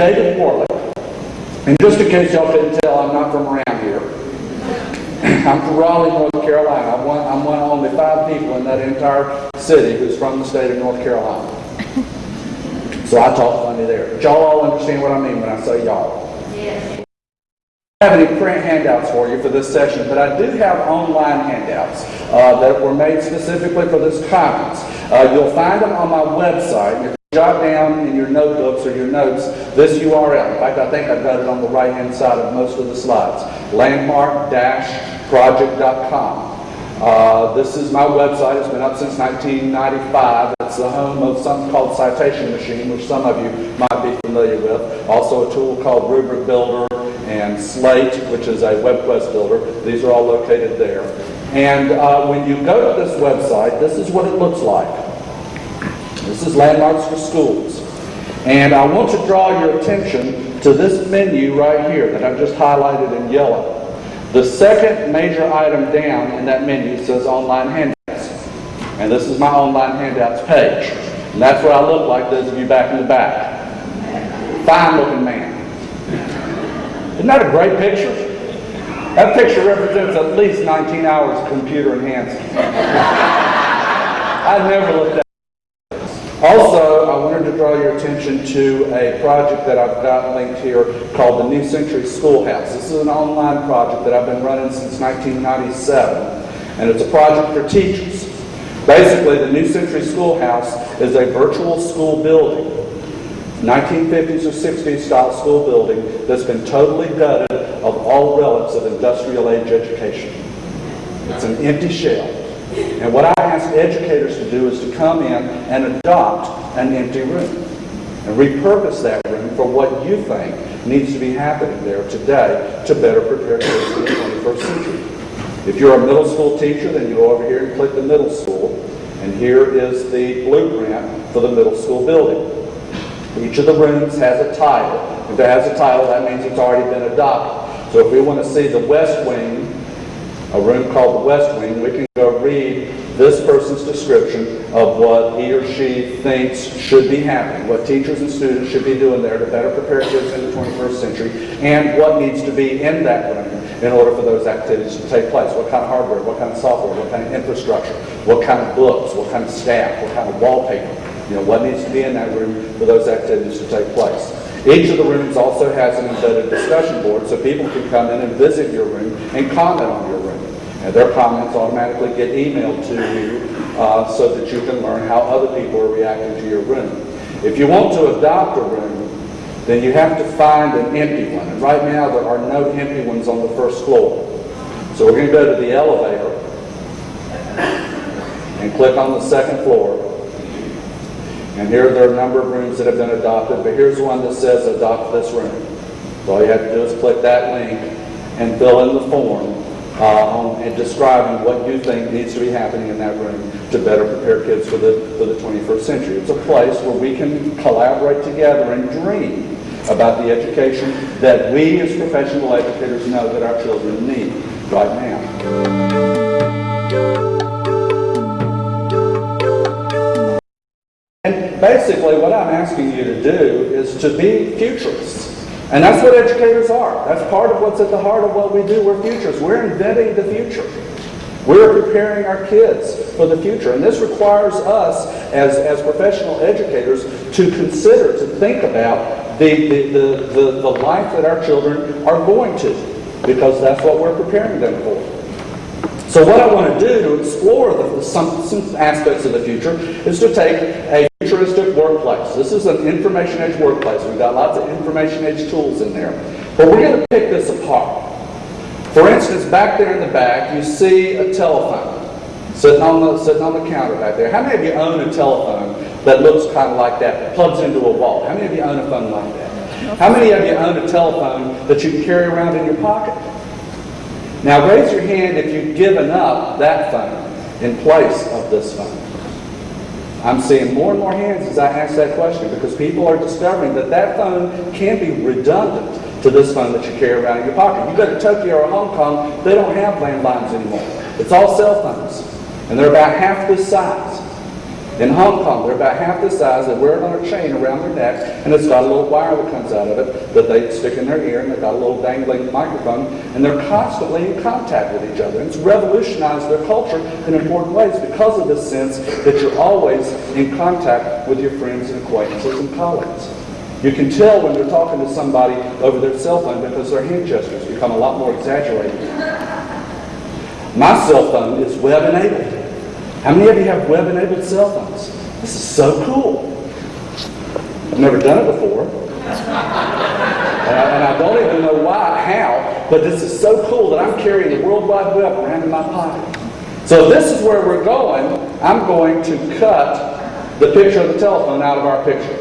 David Warlick, and just in case y'all couldn't tell, I'm not from around here. I'm from Raleigh, North Carolina. I'm one, I'm one of only five people in that entire city who's from the state of North Carolina. So I talk funny there. But y'all all understand what I mean when I say y'all. Yes. I don't have any print handouts for you for this session, but I do have online handouts uh, that were made specifically for this conference. Uh, you'll find them on my website. Jot down in your notebooks or your notes this URL. In fact, I think I've got it on the right-hand side of most of the slides. Landmark-project.com. Uh, this is my website. It's been up since 1995. It's the home of something called Citation Machine, which some of you might be familiar with. Also a tool called Rubric Builder and Slate, which is a WebQuest builder. These are all located there. And uh, when you go to this website, this is what it looks like. This is Landmarks for Schools. And I want to draw your attention to this menu right here that I've just highlighted in yellow. The second major item down in that menu says Online Handouts. And this is my Online Handouts page. And that's what I look like, those of you back in the back. Fine looking man. Isn't that a great picture? That picture represents at least 19 hours of computer enhancement. I never looked at also, I wanted to draw your attention to a project that I've got linked here called the New Century Schoolhouse. This is an online project that I've been running since 1997, and it's a project for teachers. Basically, the New Century Schoolhouse is a virtual school building 1950s or 60s style school building that's been totally gutted of all relics of industrial age education. It's an empty shell. And what I ask educators to do is to come in and adopt an empty room and repurpose that room for what you think needs to be happening there today to better prepare kids for the 21st century. If you're a middle school teacher, then you go over here and click the middle school. And here is the blueprint for the middle school building. Each of the rooms has a title. If it has a title, that means it's already been adopted. So if we want to see the West Wing, a room called the West Wing, we can go read this person's description of what he or she thinks should be happening, what teachers and students should be doing there to better prepare kids in the 21st century, and what needs to be in that room in order for those activities to take place. What kind of hardware, what kind of software, what kind of infrastructure, what kind of books, what kind of staff, what kind of wallpaper. You know, what needs to be in that room for those activities to take place. Each of the rooms also has an embedded discussion board so people can come in and visit your room and comment on your room. And their comments automatically get emailed to you uh, so that you can learn how other people are reacting to your room. If you want to adopt a room, then you have to find an empty one. And right now there are no empty ones on the first floor. So we're going to go to the elevator and click on the second floor. And here there are a number of rooms that have been adopted, but here's one that says adopt this room. So all you have to do is click that link and fill in the form uh, on, and describing what you think needs to be happening in that room to better prepare kids for the, for the 21st century. It's a place where we can collaborate together and dream about the education that we as professional educators know that our children need right now. Basically what I'm asking you to do is to be futurists. And that's what educators are. That's part of what's at the heart of what we do. We're futurists. We're inventing the future. We're preparing our kids for the future. And this requires us as, as professional educators to consider, to think about the, the, the, the, the life that our children are going to, because that's what we're preparing them for. So what I want to do to explore the, some, some aspects of the future is to take a futuristic workplace. This is an information age workplace. We've got lots of information age tools in there. But we're going to pick this apart. For instance, back there in the back, you see a telephone sitting on the, sitting on the counter back there. How many of you own a telephone that looks kind of like that, that plugs into a wall? How many of you own a phone like that? How many of you own a telephone that you can carry around in your pocket? Now raise your hand if you've given up that phone in place of this phone. I'm seeing more and more hands as I ask that question because people are discovering that that phone can be redundant to this phone that you carry around in your pocket. You go to Tokyo or Hong Kong, they don't have landlines anymore. It's all cell phones. And they're about half this size. In Hong Kong, they're about half the size. They wear it on a chain around their neck, and it's got a little wire that comes out of it that they stick in their ear, and they've got a little dangling microphone, and they're constantly in contact with each other. And it's revolutionized their culture in important ways because of this sense that you're always in contact with your friends and acquaintances and colleagues. You can tell when they're talking to somebody over their cell phone because their hand gestures become a lot more exaggerated. My cell phone is web enabled. How many of you have web enabled cell phones? This is so cool. I've never done it before. And I, and I don't even know why, how, but this is so cool that I'm carrying the World Wide Web around in my pocket. So if this is where we're going, I'm going to cut the picture of the telephone out of our picture.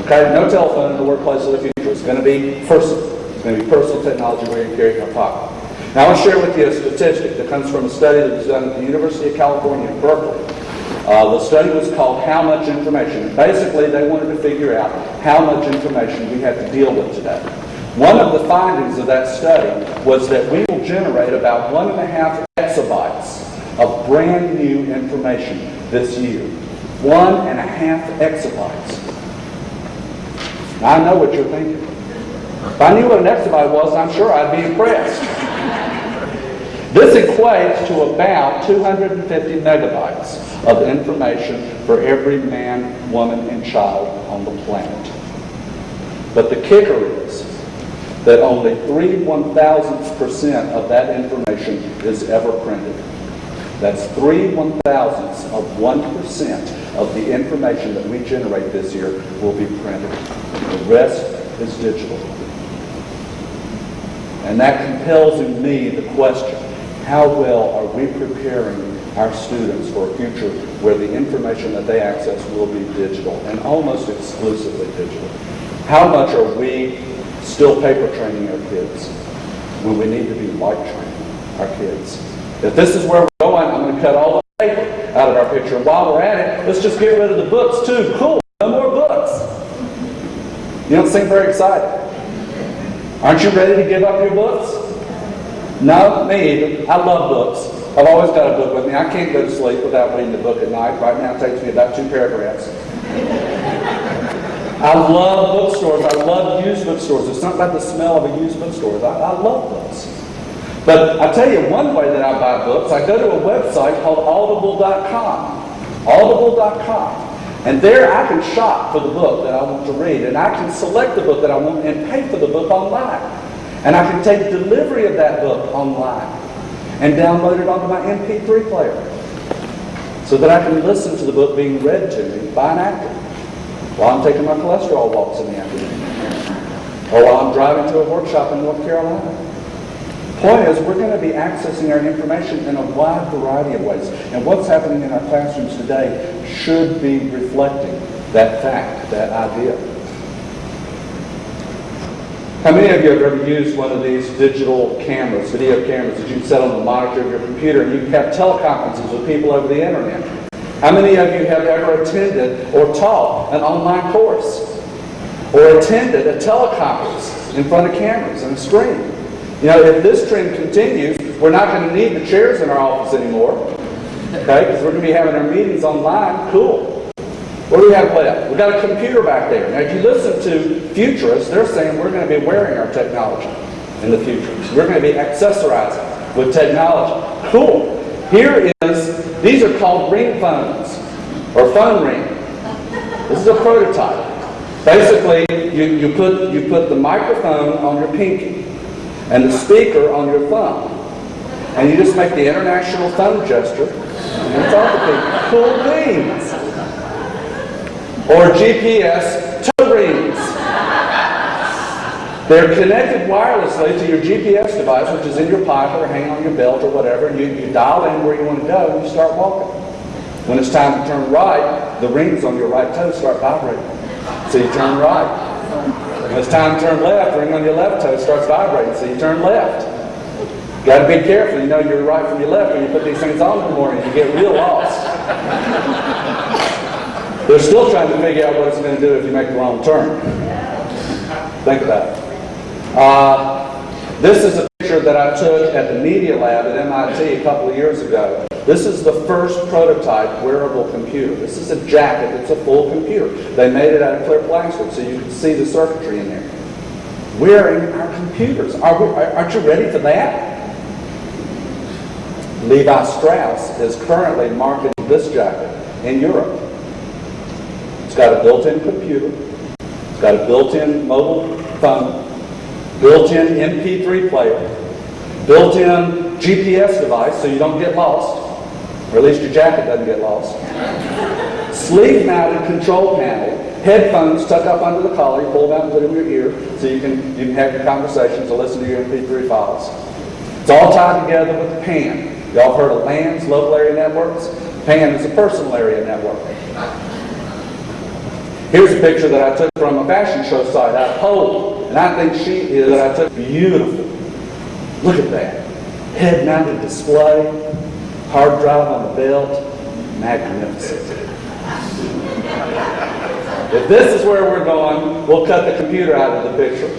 Okay? No telephone in the workplace of the future. It's going to be personal. It's going to be personal technology where you carry in your pocket. Now, I want to share with you a statistic that comes from a study that was done at the University of California in Berkeley. Uh, the study was called How Much Information. Basically, they wanted to figure out how much information we have to deal with today. One of the findings of that study was that we will generate about one and a half exabytes of brand new information this year. One and a half exabytes. I know what you're thinking. If I knew what an exabyte was, I'm sure I'd be impressed. This equates to about 250 megabytes of information for every man, woman, and child on the planet. But the kicker is that only 3 one thousandths percent of that information is ever printed. That's 3 one thousandths of 1% of the information that we generate this year will be printed. The rest is digital. And that compels in me the question, how well are we preparing our students for a future where the information that they access will be digital and almost exclusively digital? How much are we still paper training our kids when we need to be light training our kids? If this is where we're going, I'm going to cut all the paper out of our picture. And while we're at it, let's just get rid of the books too. Cool, no more books. You don't seem very excited. Aren't you ready to give up your books? No, me. I love books. I've always got a book with me. I can't go to sleep without reading the book at night. Right now it takes me about two paragraphs. I love bookstores. I love used bookstores. It's not about the smell of a used bookstore. I, I love books. But I tell you one way that I buy books, I go to a website called audible.com. Audible.com. And there I can shop for the book that I want to read. And I can select the book that I want and pay for the book online. And I can take delivery of that book online and download it onto my MP3 player so that I can listen to the book being read to me by an actor while I'm taking my cholesterol walks in the afternoon or while I'm driving to a workshop in North Carolina. Point is, we're going to be accessing our information in a wide variety of ways. And what's happening in our classrooms today should be reflecting that fact, that idea. How many of you have ever used one of these digital cameras, video cameras that you can set on the monitor of your computer and you can have teleconferences with people over the internet? How many of you have ever attended or taught an online course? Or attended a teleconference in front of cameras and a screen? You know, if this trend continues, we're not going to need the chairs in our office anymore. Okay, because we're going to be having our meetings online. Cool. What do we have left? We've got a computer back there. Now, if you listen to futurists, they're saying we're going to be wearing our technology in the future. We're going to be accessorizing with technology. Cool. Here is, these are called ring phones, or phone ring. This is a prototype. Basically, you, you, put, you put the microphone on your pinky and the speaker on your thumb. And you just make the international thumb gesture and talk to people. Cool beans. Or GPS toe rings. They're connected wirelessly to your GPS device, which is in your pocket or hanging on your belt or whatever, and you, you dial in where you want to go and you start walking. When it's time to turn right, the rings on your right toe start vibrating. So you turn right. When it's time to turn left, the ring on your left toe starts vibrating, so you turn left. You Got to be careful. You know your right from your left when you put these things on in the morning. You get real lost. They're still trying to figure out what it's going to do if you make the wrong turn. Think about it. Uh, this is a picture that I took at the Media Lab at MIT a couple of years ago. This is the first prototype wearable computer. This is a jacket, it's a full computer. They made it out of clear plastic so you can see the circuitry in there. Wearing our computers. Are we, are- aren't you ready for that? Levi Strauss is currently marketing this jacket in Europe. It's got a built-in computer, it's got a built-in mobile phone, built-in MP3 player, built-in GPS device so you don't get lost, or at least your jacket doesn't get lost. Sleeve-mounted control panel, headphones tucked up under the collar, you pull them out and put them in your ear so you can, you can have your conversations or listen to your MP3 files. It's all tied together with PAN. Y'all heard of LANs, local area networks? PAN is a personal area network. Here's a picture that I took from a fashion show site out of Poland, and I think she is, that I took beautiful. Look at that. Head-mounted display, hard drive on the belt, magnificent. If this is where we're going, we'll cut the computer out of the picture.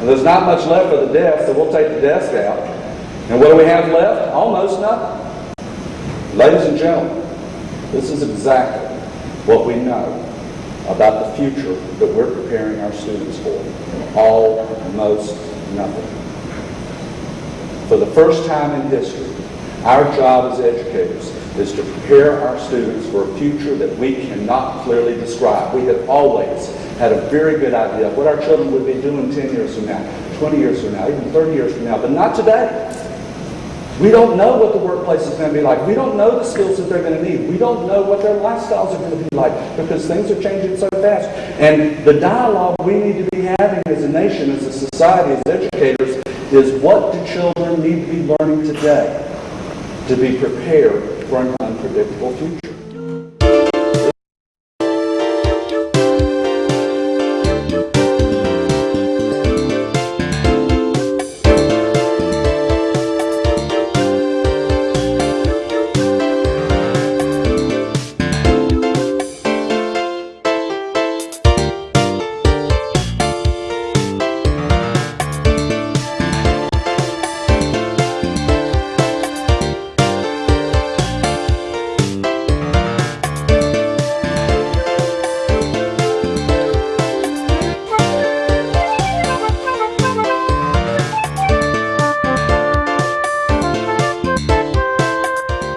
And there's not much left for the desk, so we'll take the desk out. And what do we have left? Almost nothing. Ladies and gentlemen, this is exactly what we know about the future that we're preparing our students for. Almost nothing. For the first time in history, our job as educators is to prepare our students for a future that we cannot clearly describe. We have always had a very good idea of what our children would be doing 10 years from now, 20 years from now, even 30 years from now, but not today. We don't know what the workplace is going to be like. We don't know the skills that they're going to need. We don't know what their lifestyles are going to be like because things are changing so fast. And the dialogue we need to be having as a nation, as a society, as educators, is what do children need to be learning today to be prepared for an unpredictable future?